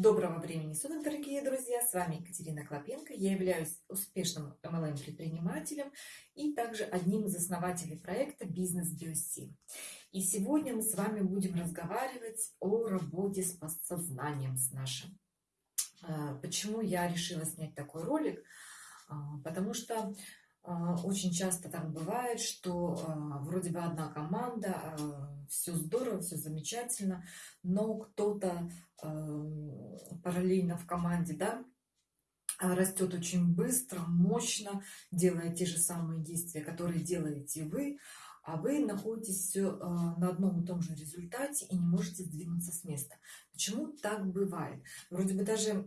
Доброго времени суток, дорогие друзья! С вами Екатерина Клопенко. Я являюсь успешным MLM-предпринимателем и также одним из основателей проекта «Бизнес BioC». И сегодня мы с вами будем разговаривать о работе с подсознанием с нашим. А, почему я решила снять такой ролик? А, потому что очень часто так бывает, что а, вроде бы одна команда, а, все здорово, все замечательно, но кто-то параллельно в команде, да, растет очень быстро, мощно, делая те же самые действия, которые делаете вы, а вы находитесь все на одном и том же результате и не можете сдвинуться с места. Почему так бывает? Вроде бы даже а,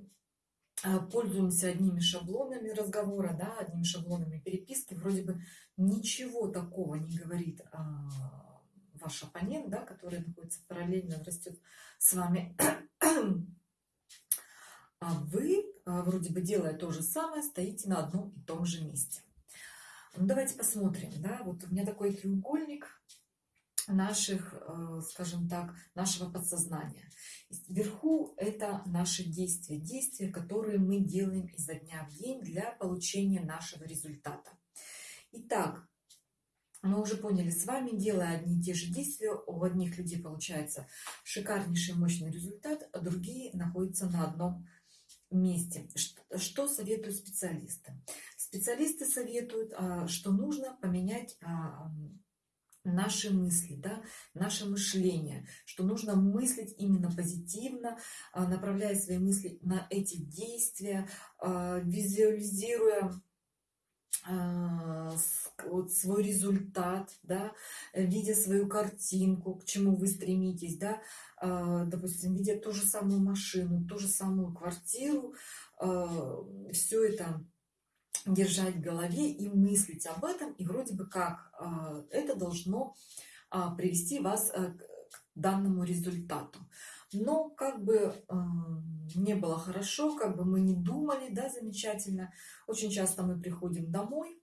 пользуемся одними шаблонами разговора, да, одними шаблонами переписки, вроде бы ничего такого не говорит а, ваш оппонент, да, который находится параллельно, растет с вами, а вы, а, вроде бы делая то же самое, стоите на одном и том же месте. Ну, давайте посмотрим, да, вот у меня такой треугольник, наших, э, скажем так, нашего подсознания. Вверху это наши действия, действия, которые мы делаем изо дня в день для получения нашего результата. Итак, мы уже поняли с вами, делая одни и те же действия, у одних людей получается шикарнейший мощный результат, а другие находятся на одном месте. Что советуют специалисты? Специалисты советуют, а, что нужно поменять а, наши мысли, да, наше мышление, что нужно мыслить именно позитивно, а, направляя свои мысли на эти действия, а, визуализируя а, вот свой результат, да, видя свою картинку, к чему вы стремитесь, да, допустим, видя ту же самую машину, ту же самую квартиру, все это держать в голове и мыслить об этом, и вроде бы как а, это должно а, привести вас э, к данному результату. Но как бы не было хорошо, как бы мы не думали, да, замечательно. Очень часто мы приходим домой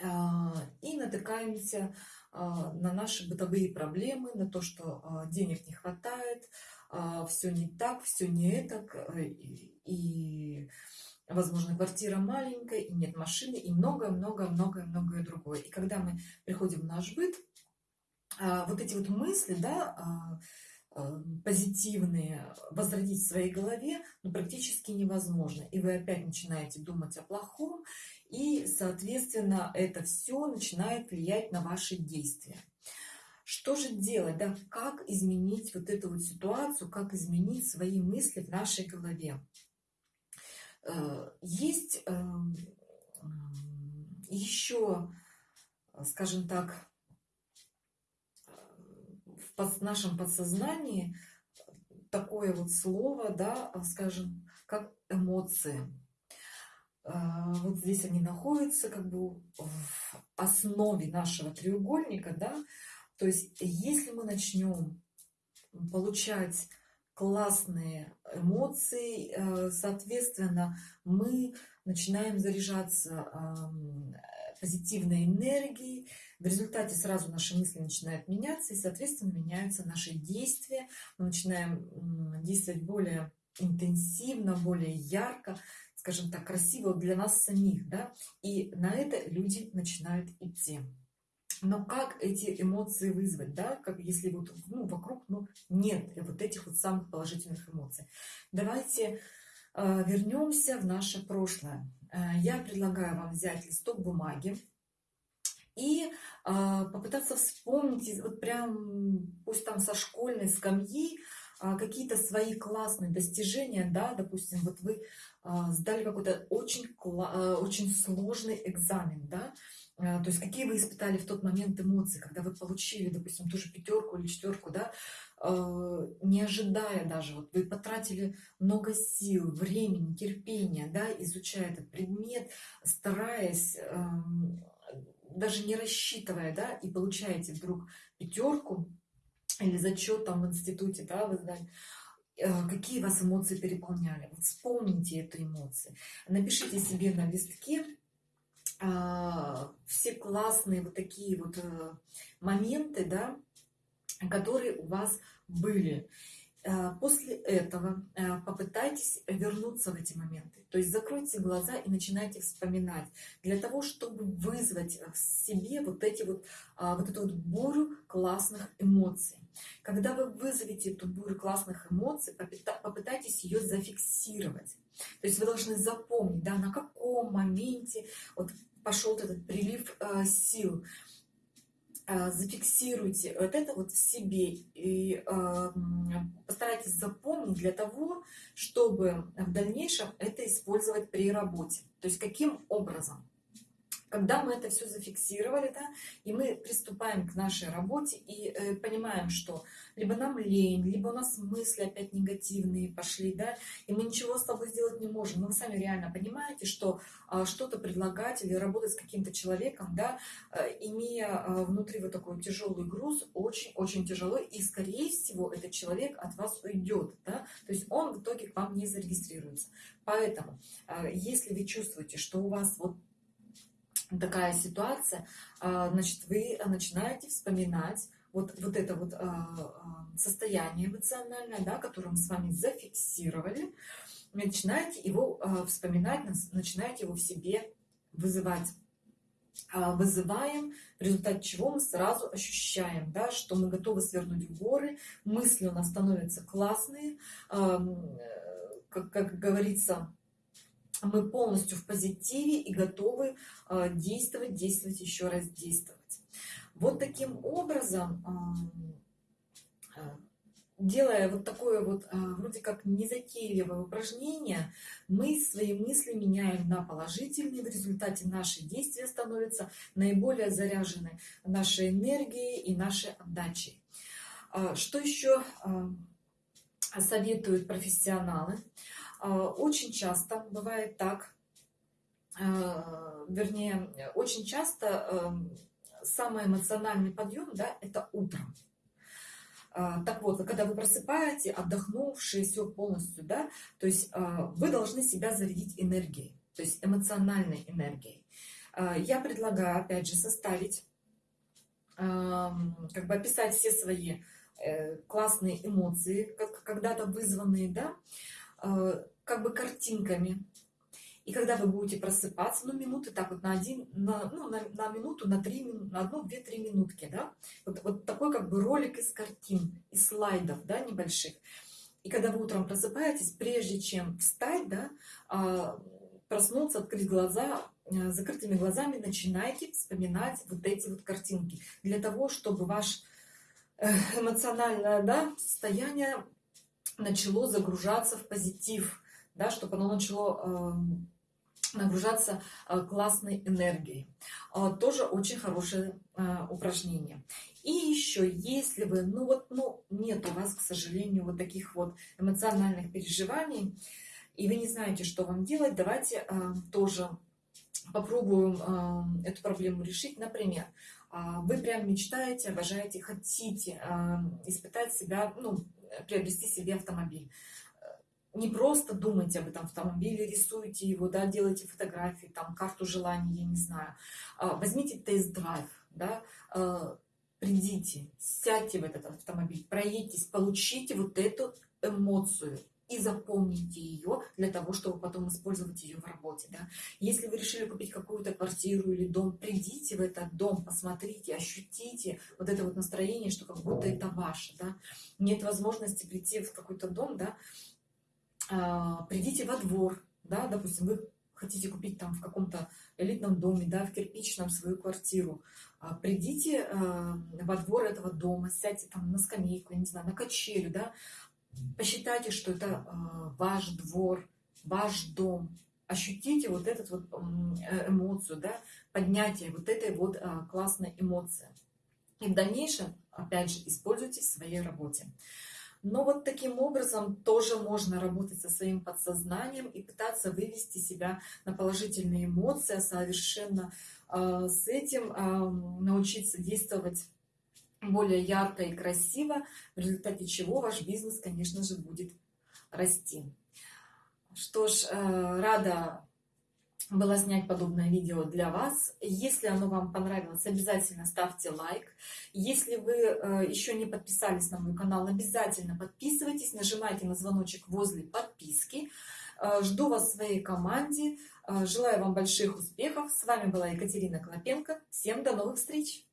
а, и натыкаемся на наши бытовые проблемы, на то, что денег не хватает, все не так, все не это, э, и возможно, квартира маленькая, и нет машины, и многое-многое-многое-многое другое. И когда мы приходим в наш быт, а, вот эти вот мысли, да, а, а, позитивные возродить в своей голове ну, практически невозможно. И вы опять начинаете думать о плохом, и, соответственно, это все начинает влиять на ваши действия. Что же делать, да, как изменить вот эту вот ситуацию, как изменить свои мысли в нашей голове? Э, есть эм, еще, скажем так, в нашем подсознании такое вот слово, да, скажем, как эмоции. Э, вот здесь они находятся как бы в основе нашего треугольника, да, то есть если мы начнем получать классные эмоции, э, соответственно, мы начинаем заряжаться позитивной энергией, в результате сразу наши мысли начинают меняться, и, соответственно, меняются наши действия, мы начинаем действовать более интенсивно, более ярко, скажем так, красиво для нас самих, да, и на это люди начинают идти но как эти эмоции вызвать, да, как если вот ну, вокруг ну, нет вот этих вот самых положительных эмоций. Давайте э, вернемся в наше прошлое. Э, я предлагаю вам взять листок бумаги и э, попытаться вспомнить, вот прям, пусть там со школьной скамьи, э, какие-то свои классные достижения, да, допустим, вот вы э, сдали какой-то очень, э, очень сложный экзамен, да, то есть какие вы испытали в тот момент эмоции, когда вы получили, допустим, ту же пятерку или четверку, да, а, не ожидая даже, вот вы потратили много сил, времени, терпения, да, изучая этот предмет, стараясь, даже не рассчитывая, да, и получаете вдруг пятерку или зачет там в институте, да, вы знаете, а, какие вас эмоции переполняли. Вот вспомните эту эмоцию. Напишите себе на листке а, все классные вот такие вот э, моменты, да, которые у вас были. Э, после этого э, попытайтесь вернуться в эти моменты. То есть закройте глаза и начинайте вспоминать. Для того, чтобы вызвать в себе вот, эти вот, а, вот эту вот бурю классных эмоций. Когда вы вызовете эту бурю классных эмоций, попытайтесь ее зафиксировать. То есть вы должны запомнить, да, на каком моменте вот пошел этот прилив э, сил. Э, зафиксируйте вот это вот в себе и э, постарайтесь запомнить для того, чтобы в дальнейшем это использовать при работе. То есть каким образом? Когда мы это все зафиксировали, да, и мы приступаем к нашей работе и э, понимаем, что либо нам лень, либо у нас мысли опять негативные пошли, да, и мы ничего с тобой сделать не можем. Но вы сами реально понимаете, что э, что-то предлагать или работать с каким-то человеком, да, э, имея э, внутри вот такой тяжелый груз, очень-очень тяжело, и скорее всего этот человек от вас уйдет, да, то есть он в итоге к вам не зарегистрируется. Поэтому, э, если вы чувствуете, что у вас вот такая ситуация, а, значит, вы начинаете вспоминать вот, вот это вот а, а, состояние эмоциональное, да, которое мы с вами зафиксировали, начинаете его вспоминать, начинаете его в себе вызывать. Вызываем, в результате чего мы сразу ощущаем, да, что мы готовы свернуть в горы, мысли у нас становятся классные, как, как говорится, мы полностью в позитиве и готовы а, действовать, действовать, еще раз действовать. Вот таким образом, а, делая вот такое вот а, вроде как незатейливое упражнение, мы свои мысли меняем на положительные, в результате наши действия становятся наиболее заряжены нашей энергией и нашей отдачей. Что еще советуют профессионалы? А, очень часто бывает так, а, вернее, очень часто эм, самый эмоциональный подъем, да, это утром. А, так вот, когда вы просыпаете, отдохнувшие, все полностью, да, то есть вы должны себя зарядить энергией, то есть эмоциональной энергией. Я предлагаю, опять же, составить, как бы описать все свои э, классные эмоции, когда-то вызванные, да, Э, как бы картинками. И когда вы будете просыпаться, ну, минуты так вот на один, на, ну, на, на минуту, на три, на одну, две, три минутки, да, вот, вот такой как бы ролик из картин, из слайдов, да, небольших. И когда вы утром просыпаетесь, прежде чем встать, да, а, проснуться, открыть глаза, э, закрытыми глазами начинайте вспоминать вот эти вот картинки, для того, чтобы ваш э, эмоциональное да, состояние начало загружаться в позитив, да, чтобы оно начало э, нагружаться э, классной энергией. Э, тоже очень хорошее э, упражнение. И еще, если вы, ну вот, ну, нет у вас, к сожалению, вот таких вот эмоциональных переживаний, и вы не знаете, что вам делать, давайте тоже попробуем э, эту проблему решить. Например, вы прям мечтаете, обожаете, хотите э, испытать себя, ну, приобрести себе автомобиль. Не просто думайте об этом автомобиле, рисуйте его, да, делайте фотографии, там, карту желаний, я не знаю. А, возьмите тест-драйв, да, а, придите, сядьте в этот автомобиль, проедьтесь, получите вот эту эмоцию, и запомните ее для того, чтобы потом использовать ее в работе. Да? Если вы решили купить какую-то квартиру или дом, придите в этот дом, посмотрите, ощутите вот это вот настроение, что как будто это ваше. Да? Нет возможности прийти в какой-то дом, да? а, придите во двор, да? допустим, вы хотите купить там в каком-то элитном доме, да, в кирпичном свою квартиру, а, придите э, во двор этого дома, сядьте там на скамейку, я не знаю, на качелю, да, посчитайте, что это э, ваш двор, ваш дом. Ощутите вот эту вот э, эмоцию, да, поднятие вот этой вот э, классной эмоции. И в дальнейшем, опять же, используйте в своей работе. Но вот таким образом тоже можно работать со своим подсознанием и пытаться вывести себя на положительные эмоции, а совершенно э, с этим э, научиться действовать более ярко и красиво, в результате чего ваш бизнес, конечно же, будет расти. Что ж, э, рада была снять подобное видео для вас. Если оно вам понравилось, обязательно ставьте лайк. Если вы э, еще не подписались на мой канал, обязательно подписывайтесь, нажимайте на звоночек возле подписки. Э, жду вас в своей команде. Желаю вам больших успехов. С вами была Екатерина Клопенко. Всем до новых встреч!